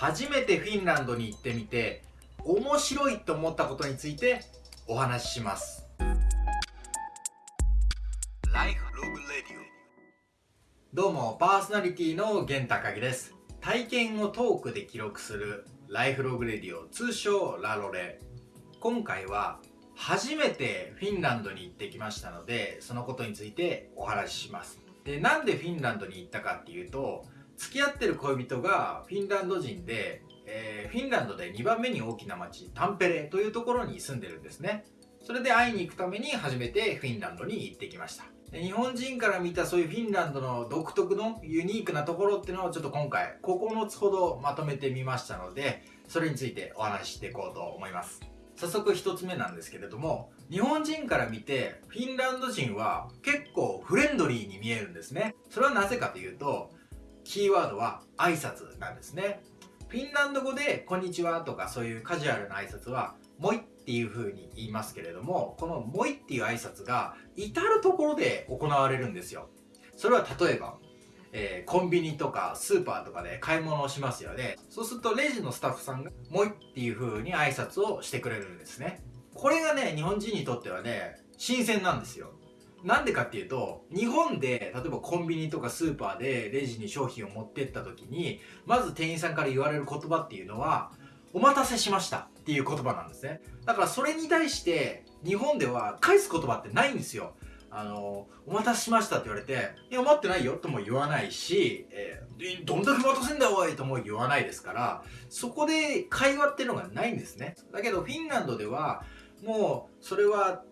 初めてフィンランドに行ってみて面白いと思ったことについてお話しします。どうもパーソナリティの源高木です。体験をトークで記録するライフログレディオ通称ラロレ。今回は初めてフィンランドに行ってきましたのでそのことについてお話しします。でなんでフィンランドに行ったかっていうと付き合ってる恋人がフィンランド人で、えー、フィンランドで2番目に大きな町タンペレというところに住んでるんですね。それで会いに行くために初めてフィンランドに行ってきました。日本人から見たそういうフィンランドの独特のユニークなところっていうのをちょっと今回9つほどまとめてみましたのでそれについてお話ししていこうと思います。早速1つ目なんですけれども日本人から見てフィンランド人は結構フレンドリーに見えるんですね。それはなぜかというとキーワードは挨拶なんですね。フィンランド語で「こんにちは」とかそういうカジュアルな挨拶は「もい」っていう風に言いますけれどもこの「もい」っていう挨拶が至る所で行われるんですよ。それは例えばえー、コンビニとかスーパーとかで買い物をしますよね。そうするとレジのスタッフさんが「もい」っていう風に挨拶をしてくれるんですね。これがね日本人にとってはね新鮮なんですよ。なんでかっていうと、日本で、例えばコンビニとかスーパーでレジに商品を持ってった時に、まず店員さんから言われる言葉っていうのは、お待たせしましたっていう言葉なんですね。だからそれに対して、日本では返す言葉ってないんですよ。あの、お待たせしましたって言われて、いや、待ってないよとも言わないし、えー、どんだけ待たせんだおいとも言わないですから、そこで会話っていうのがないんですね。だけど、フィンランドでは、もう、それは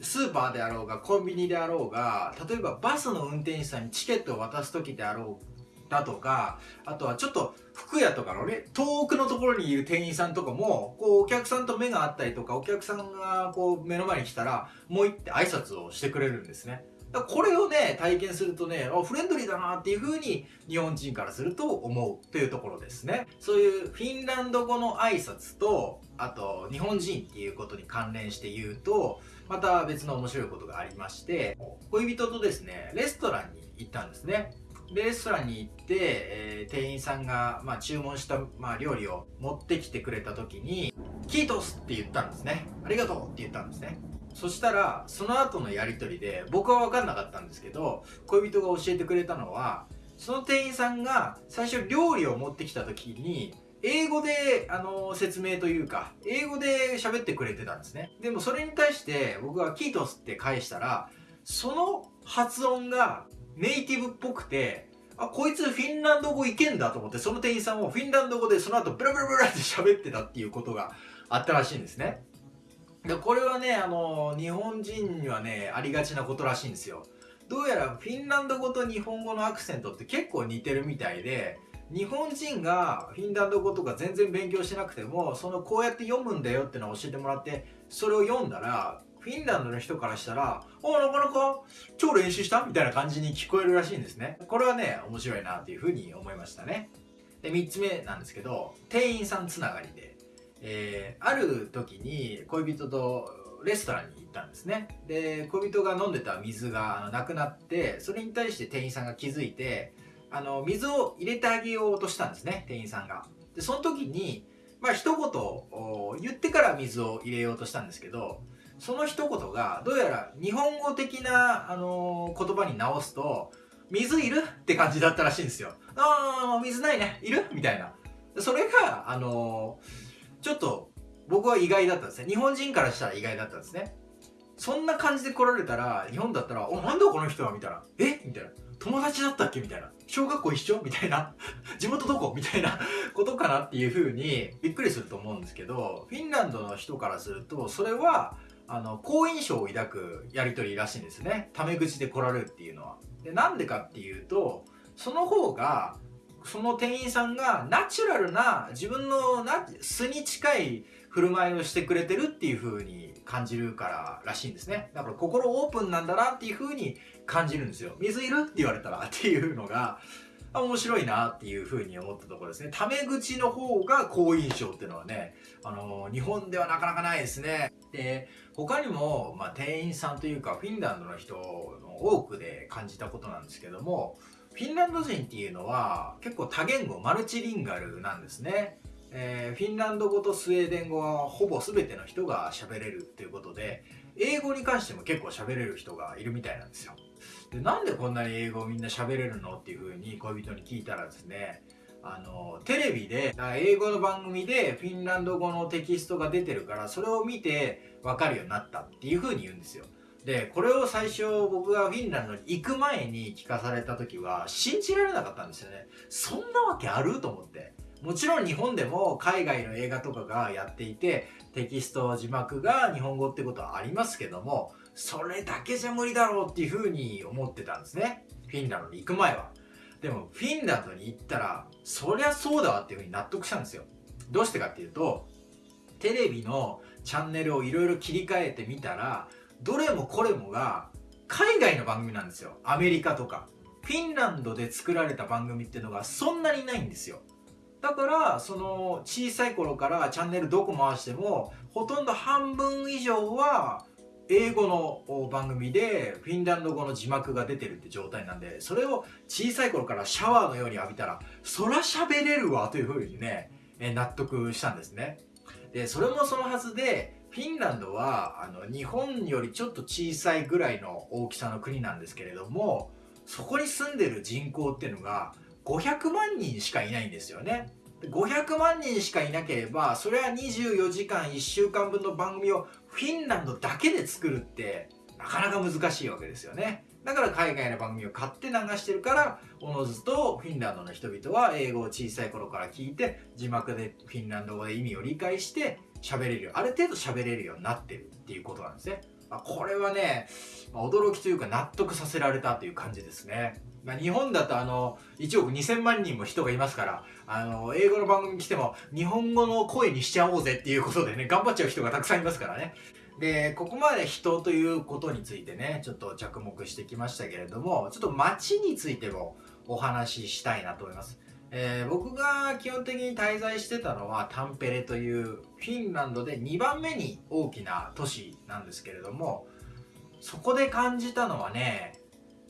スーパーであろうがコンビニであろうが例えばバスの運転手さんにチケットを渡す時であろうだとかあとはちょっと服屋とかのね遠くのところにいる店員さんとかもこうお客さんと目が合ったりとかお客さんがこう目の前に来たらもう行って挨拶をしてくれるんですね。だこれをね体験するとねあフレンドリーだなっていう風に日本人からすると思うというところですね。そういうフィンランド語の挨拶とあと日本人っていうことに関連して言うとまた別の面白いことがありまして恋人とですねレストランに行ったんですねレストランに行って、えー、店員さんが、まあ、注文した、まあ、料理を持ってきてくれた時に「キートス!」って言ったんですね「ありがとう!」って言ったんですねそしたらその後のやり取りで僕は分かんなかったんですけど恋人が教えてくれたのはその店員さんが最初料理を持ってきた時に英語で、あの説明というか、英語で喋ってくれてたんですね。でもそれに対して僕がキートスって返したら、その発音がネイティブっぽくて、あ、こいつフィンランド語いけんだと思って、その店員さんもフィンランド語でその後ブラブラブラって喋ってたっていうことがあったらしいんですね。でこれはね、あの日本人にはね、ありがちなことらしいんですよ。どうやらフィンランド語と日本語のアクセントって結構似てるみたいで、日本人がフィンランド語とか全然勉強しなくてもそのこうやって読むんだよってのを教えてもらってそれを読んだらフィンランドの人からしたら「おなかなか超練習した?」みたいな感じに聞こえるらしいんですね。これはね面白いなっていうふうに思いましたね。で3つ目なんですけど店員さんつながりで、えー、ある時に恋人とレストランに行ったんですね。で恋人が飲んでた水がなくなってそれに対して店員さんが気づいてあの水を入れてあげようとしたんですね店員さんが。でその時にまあ一言言ってから水を入れようとしたんですけどその一言がどうやら日本語的な、あの言葉に直すと水いるって感じだったらしいんですよ。ああ水ないね。いる？みたいな。それがあのちょっと僕は意外だったんですね。日本人からしたら意外だったんですね。そんな感じで来られたら日本だったら「おなんだこの人は」みたいな「え？みたいな友達だったっけ？みたいな。小学校一緒？みたいな。地元どこ？みたいなことかなっていう風にびっくりすると思うんですけど、フィンランドの人からすると、それは、あの、好印象を抱くやりとりらしいんですね。タメ口で来られるっていうのは。で、なんでかっていうと、その方が、その店員さんがナチュラルな自分のな素に近い振る舞いをしてくれてるっていう風に感じるかららしいんですね。だから心オープンなんだなっていう風に感じるんですよ。水いるって言われたらっていうのが、面白いなっていう風に思ったところですね。タメ口の方が好印象っていうのはね、あの日本ではなかなかないですね。で、他にも、まあ、店員さんというか、フィンランドの人の多くで感じたことなんですけども、フフィンランド人っていうのは結構多言語マルチリンガルなんですね、えー、フィンランド語とスウェーデン語はほぼ全ての人が喋れるっていうことで英語に関しても結構喋れる人がいるみたいなんですよ。でなんでこんなに英語をみんな喋れるのっていう風に恋人に聞いたらですねあのテレビで英語の番組でフィンランド語のテキストが出てるからそれを見て分かるようになったっていう風に言うんですよ。でこれを最初僕がフィンランドに行く前に聞かされた時は信じられなかったんですよね。そんなわけある？と思って。もちろん日本でも海外の映画とかがやっていてテキスト字幕が日本語ってことはありますけどもそれだけじゃ無理だろうっていうふうに思ってたんですね。フィンランドに行く前は。でもフィンランドに行ったらそりゃそうだわっていうふうに納得したんですよ。どうしてかっていうとテレビのチャンネルをいろいろ切り替えてみたらどれもこれもが海外の番組なんですよ。アメリカとか。フィンランドで作られた番組っていうのがそんなにないんですよ。だからその小さい頃からチャンネルどこ回してもほとんど半分以上は英語の番組でフィンランド語の字幕が出てるって状態なんでそれを小さい頃からシャワーのように浴びたらそら喋れるわというふうにね納得したんですね。でそれもそのはずでフィンランドはあの日本よりちょっと小さいぐらいの大きさの国なんですけれどもそこに住んでる人口っていうのが500万人しかいないんですよね500万人しかいなければそれは24時間1週間分の番組をフィンランドだけで作るってなかなか難しいわけですよねだから海外の番組を買って流してるからおのずとフィンランドの人々は英語を小さい頃から聞いて字幕でフィンランド語で意味を理解して喋れるある程度喋れるようになってるっていうことなんですね。ま、これはね、ま、驚きというか納得させられたという感じですね。まあ、日本だとあの1億2000万人も人がいますからあの英語の番組に来ても日本語の声にしちゃおうぜっていうことでね頑張っちゃう人がたくさんいますからね。でここまで人ということについてねちょっと着目してきましたけれどもちょっと街についてもお話ししたいなと思います。えー、僕が基本的に滞在してたのはタンペレというフィンランドで2番目に大きな都市なんですけれどもそこで感じたのはね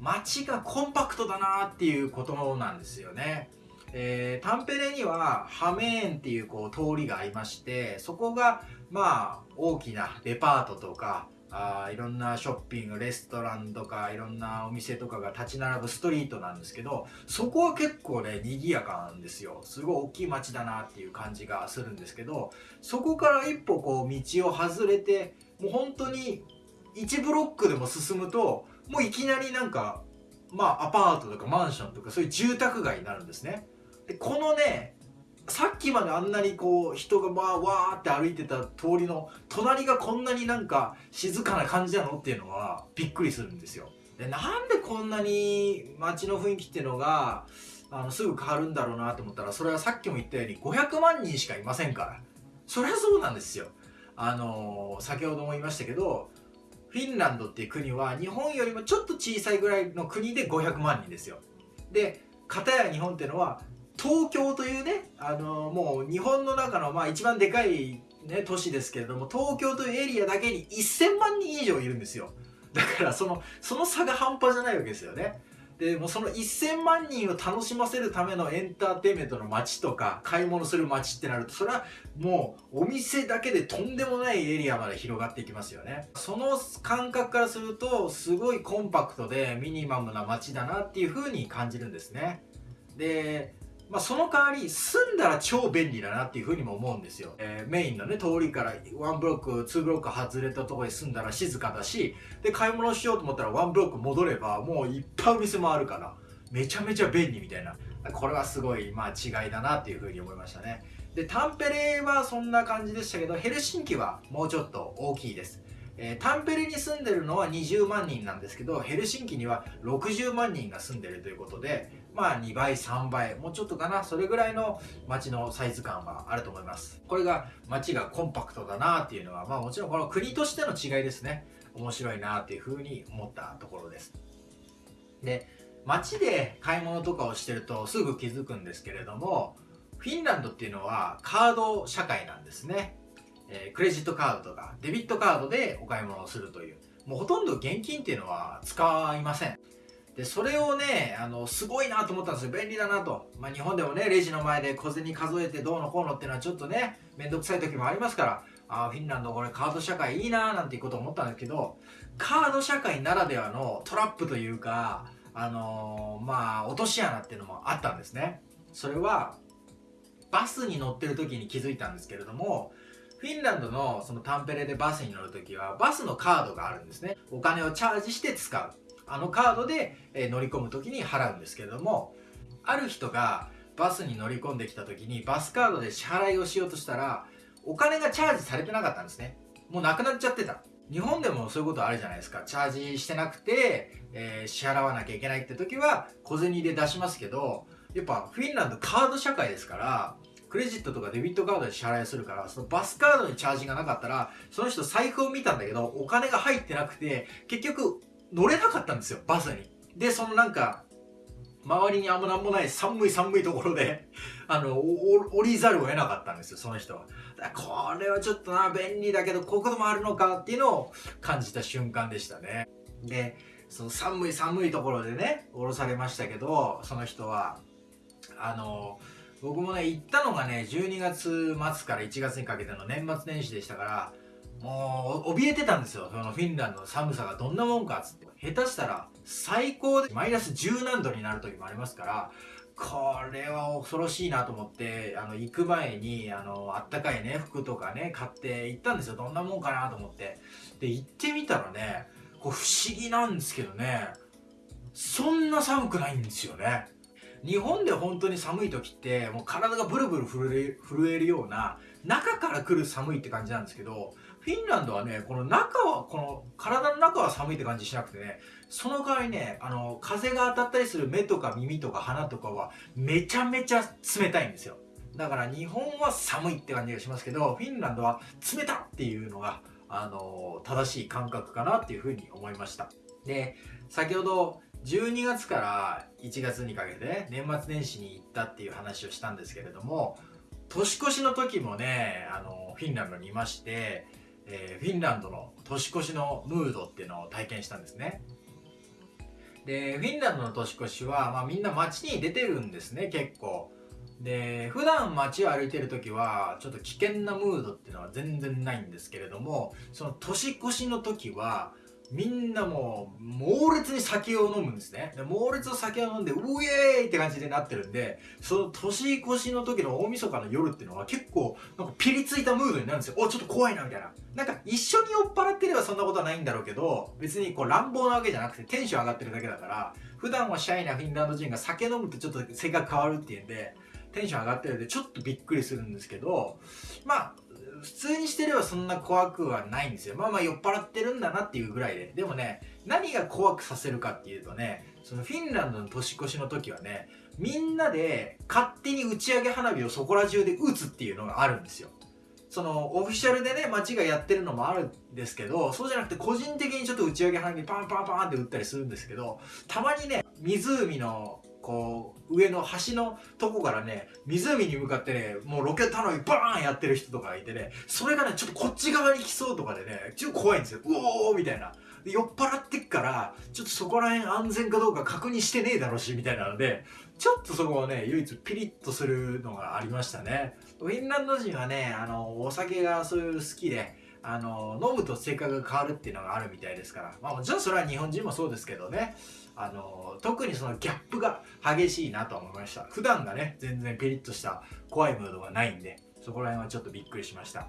街がコンパクトだなっていうことなんですよね。えー、タンペレにはハメーンっていうこう通りがありましてそこがまあ大きなデパートとかあいろんなショッピングレストランとかいろんなお店とかが立ち並ぶストリートなんですけどそこは結構ね賑やかなんですよすごい大きい街だなっていう感じがするんですけどそこから一歩こう道を外れてもう本当に1ブロックでも進むともういきなりなんかまあアパートとかマンションとかそういう住宅街になるんですね。でこのねさっきまであんなにこう人がまあわーって歩いてた通りの隣がこんなになんか静かな感じなのっていうのはびっくりするんですよ。でなんでこんなに街の雰囲気っていうのがあのすぐ変わるんだろうなと思ったらそれはさっきも言ったように500万人しかいませんから。そりゃそうなんですよ。あの、先ほども言いましたけどフィンランドっていう国は日本よりもちょっと小さいぐらいの国で500万人ですよで片や日本っていうのは東京というね、あのもう日本の中のまあ一番でかい、ね、都市ですけれども、東京というエリアだけに1000万人以上いるんですよ。だからその、その差が半端じゃないわけですよね。でもその1000万人を楽しませるためのエンターテインメントの街とか買い物する街ってなるとそれはもうお店だけでとんでもないエリアまで広がっていきますよね。その感覚からするとすごいコンパクトでミニマムな街だなっていう風に感じるんですね。でまあ、その代わり住んだら超便利だなっていうふうにも思うんですよ、えー、メインのね通りから1ブロック2ブロック外れたところに住んだら静かだしで買い物しようと思ったら1ブロック戻ればもういっぱいお店もあるからめちゃめちゃ便利みたいな。これはすごいまあ違いだなっていうふうに思いましたね。でタンペレはそんな感じでしたけどヘルシンキはもうちょっと大きいです。えー、タンペレに住んでるのは20万人なんですけどヘルシンキには60万人が住んでるということでまあ2倍3倍もうちょっとかな。それぐらいの街のサイズ感はあると思います。これが街がコンパクトだなっていうのはまあもちろんこの国としての違いですね。面白いなっていうふうに思ったところです。で街で買い物とかをしてるとすぐ気づくんですけれどもフィンランドっていうのはカード社会なんですね。えー、クレジットカードとかデビットカードでお買い物をするという。もうほとんど現金っていうのは使いません。でそれをねあのすごいなと思ったんですよ。便利だなと、まあ、日本でもねレジの前で小銭数えてどうのこうのっていうのはちょっとね面倒くさい時もありますから。あフィンランドこれカード社会いいなーなんていうことを思ったんですけどカード社会ならではのトラップというかあのー、まあ落とし穴っていうのもあったんですね。それはバスに乗ってる時に気づいたんですけれどもフィンランドのそのタンペレでバスに乗る時はバスのカードがあるんですね。お金をチャージして使う。あのカードで、え乗り込む時に払うんですけれどもある人がバスに乗り込んできた時にバスカードで支払いをしようとしたらお金がチャージされてなかったんですね。もうなくなっちゃってた。日本でもそういうことあるじゃないですか。チャージしてなくて、えー、支払わなきゃいけないって時は小銭で出しますけどやっぱフィンランドカード社会ですからクレジットとかデビットカードで支払いするからそのバスカードにチャージがなかったらその人財布を見たんだけどお金が入ってなくて結局乗れなかったんですよバスに。でそのなんか周りにあんまなんもない寒い寒いところで あの降りざるを得なかったんですよその人は。これはちょっとな便利だけどこういうこともあるのかっていうのを感じた瞬間でしたね。でその寒い寒いところでね降ろされましたけどその人はあの僕もね行ったのがね12月末から1月にかけての年末年始でしたからもう怯えてたんですよ。そのフィンランドの寒さがどんなもんかっつって。下手したら最高でマイナス10何度になる時もありますからこれは恐ろしいなと思ってあの行く前にあのあったかいね服とかね買って行ったんですよ。どんなもんかなと思って。で行ってみたらねこう不思議なんですけどねそんな寒くないんですよね。日本で本当に寒い時ってもう体がブルブル震えるような中から来る寒いって感じなんですけどフィンランドはねこの中はこの体の中は寒いって感じしなくてねその代わりねあの風が当たったりする目とか耳とか鼻とかはめちゃめちゃ冷たいんですよ。だから日本は寒いって感じがしますけどフィンランドは冷たっていうのがあの正しい感覚かなっていうふうに思いました。で先ほど12月から1月にかけて、年末年始に行ったっていう話をしたんですけれども年越しの時もねあのフィンランドにいまして、えー、フィンランドの年越しのムードっていうのを体験したんですね。でフィンランドの年越しは、まあ、みんな街に出てるんですね結構。で普段街を歩いてる時はちょっと危険なムードっていうのは全然ないんですけれどもその年越しの時はみんなもう猛烈に酒を飲むんですね。で猛烈な酒を飲んでウェーイって感じでなってるんでその年越しの時の大晦日の夜っていうのは結構なんかピリついたムードになるんですよ。おちょっと怖いなみたいな。なんか一緒に酔っ払ってればそんなことはないんだろうけど別にこう乱暴なわけじゃなくてテンション上がってるだけだから普段はシャイなフィンランド人が酒飲むとちょっと性格変わるっていうんでテンション上がってるんでちょっとびっくりするんですけどまあ普通にしてればそんな怖くはないんですよ。まあまあ酔っ払ってるんだなっていうぐらいで。でもね何が怖くさせるかっていうとねそのフィンランドの年越しの時はねみんなで勝手に打ち上げ花火をそこら中で打つっていうのがあるんですよ。そのオフィシャルでね街がやってるのもあるんですけどそうじゃなくて個人的にちょっと打ち上げ花火パンパンパンって打ったりするんですけどたまにね湖のこう上の橋のとこからね湖に向かってねもうロケット花火バーンやってる人とかがいてねそれがねちょっとこっち側に来そうとかでねちょっと怖いんですよ。うおーみたいな。酔っ払ってっからちょっとそこら辺安全かどうか確認してねえだろうしみたいなのでちょっとそこをね唯一ピリッとするのがありましたね。フィンランド人はねあのお酒がそういう好きであの飲むと性格が変わるっていうのがあるみたいですから。まあもちろんそれは日本人もそうですけどね。あの特にそのギャップが激しいなと思いました。普段がね全然ピリッとした怖いムードがないんでそこら辺はちょっとびっくりしました。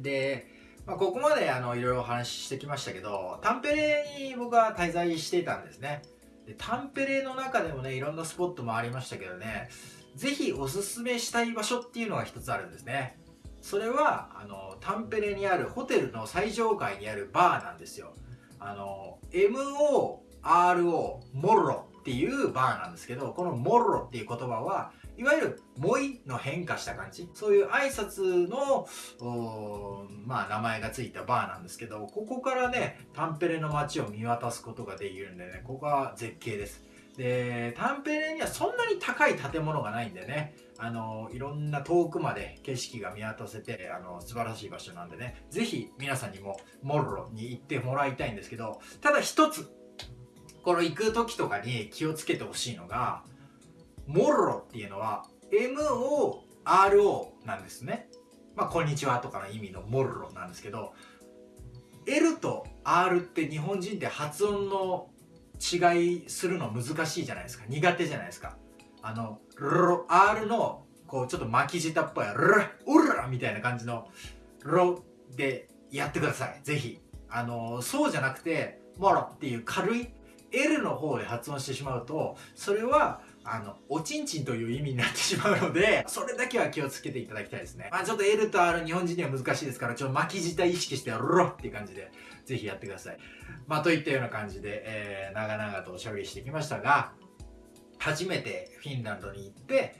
で、まあ、ここまであのいろいろお話ししてきましたけどタンペレに僕は滞在していたんですね。でタンペレの中でもねいろんなスポットもありましたけどね是非おすすめしたい場所っていうのが一つあるんですね。それはあのタンペレにあるホテルの最上階にあるバーなんですよ。あの MO RO モロっていうバーなんですけどこのモロっていう言葉はいわゆる「もい」の変化した感じ。そういう挨拶のまあ名前がついたバーなんですけどここからねタンペレの街を見渡すことができるんでねここは絶景です。でタンペレにはそんなに高い建物がないんでねあのいろんな遠くまで景色が見渡せてあの素晴らしい場所なんでね是非皆さんにもモロロに行ってもらいたいんですけどただ一つこの行く時とかに気をつけてほしいのがモロっていうのは MORO なんですね。まあこんにちはとかの意味のモロなんですけど L と R って日本人って発音の違いするの難しいじゃないですか。苦手じゃないですか。あのロ R のこうちょっと巻き舌っぽいルラウラみたいな感じのロでやってください。ぜひ。あのそうじゃなくてモロっていう軽い L の方で発音してしまうとそれはあのおちんちんという意味になってしまうので それだけは気をつけていただきたいですね。まあちょっと L と R 日本人には難しいですからちょっと巻き舌意識してロっていう感じでぜひやってください。まあといったような感じで、えー、長々とおしゃべりしてきましたが初めてフィンランドに行って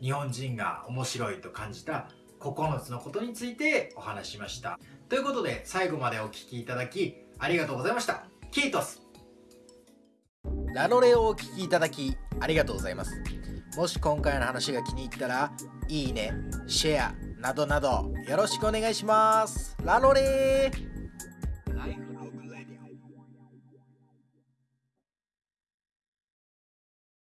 日本人が面白いと感じた9つのことについてお話ししました。ということで最後までお聴きいただきありがとうございました。キートス。ラノレをお聴きいただきありがとうございます。もし今回の話が気に入ったらいいねシェアなどなどよろしくお願いします。ラノレー。